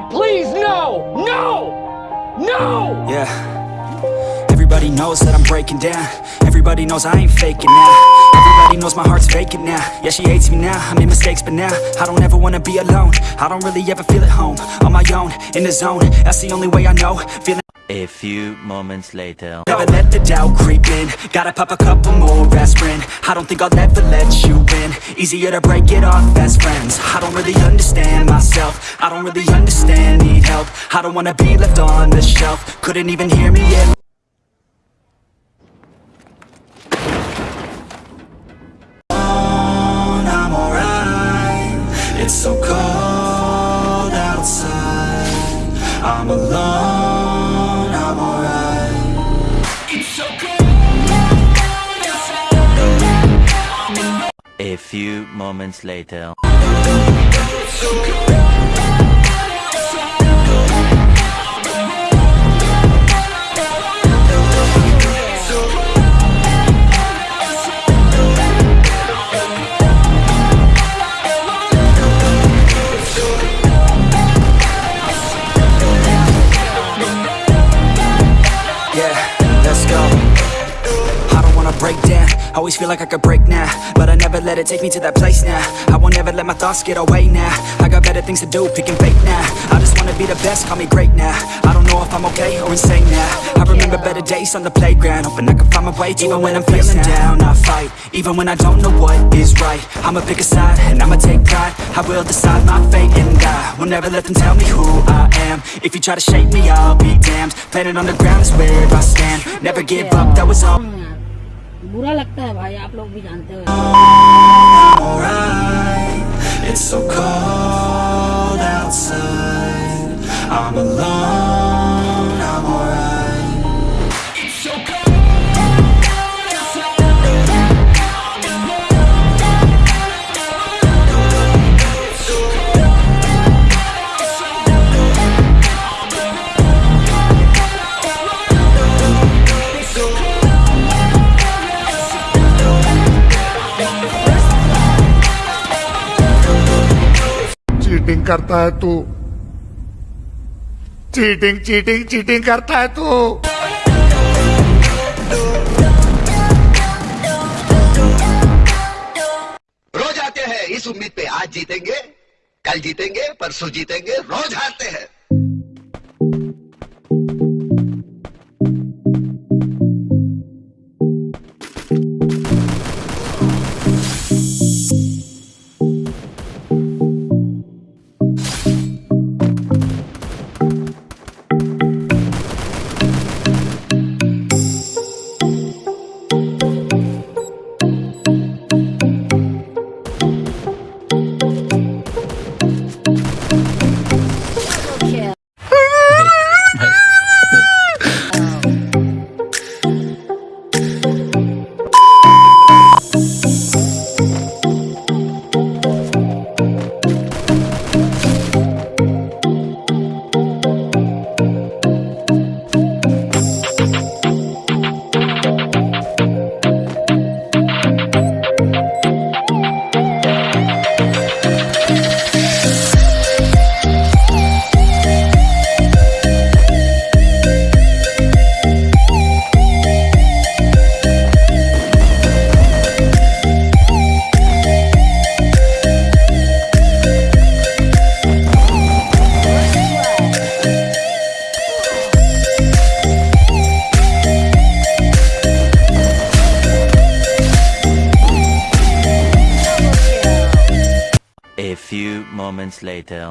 God, please, no! No! No! Yeah. Everybody knows that I'm breaking down. Everybody knows I ain't faking now. Everybody knows my heart's vacant now. Yeah, she hates me now, I made mistakes but now I don't ever wanna be alone. I don't really ever feel at home. On my own, in the zone. That's the only way I know. Feeling A few moments later. Never let the doubt creep in. Gotta pop a couple more aspirin. I don't think I'll ever let you in. Easier to break it off best friends. I don't really understand myself. I don't really understand, need help. I don't wanna be left on the shelf. Couldn't even hear me yet I'm alright. It's so cold outside. I'm alone, few moments later Always feel like I could break now But I never let it take me to that place now. I won't ever let my thoughts get away now. I got better things to do, picking fake now. I just wanna be the best, call me great now. I don't know if I'm okay or insane now. I remember better days on the playground Hoping I can find my way Even when I'm feeling down, I fight Even when I don't know what is right. I'ma pick a side and I'ma take pride. I will decide my fate and I will never let them tell me who I am. If you try to shape me, I'll be damned. Planet on the ground is where I stand. Never give up, that was all बुरा लगता है भाई आप लोग भी जानते हो। Cheating करता है तू। चीटिंग चीटिंग चीटिंग करता है तू। रोज आते हैं, इस उम्मीद पे आज जीतेंगे, कल जीतेंगे, परसों जीतेंगे, रोज हारते हैं। Moments later.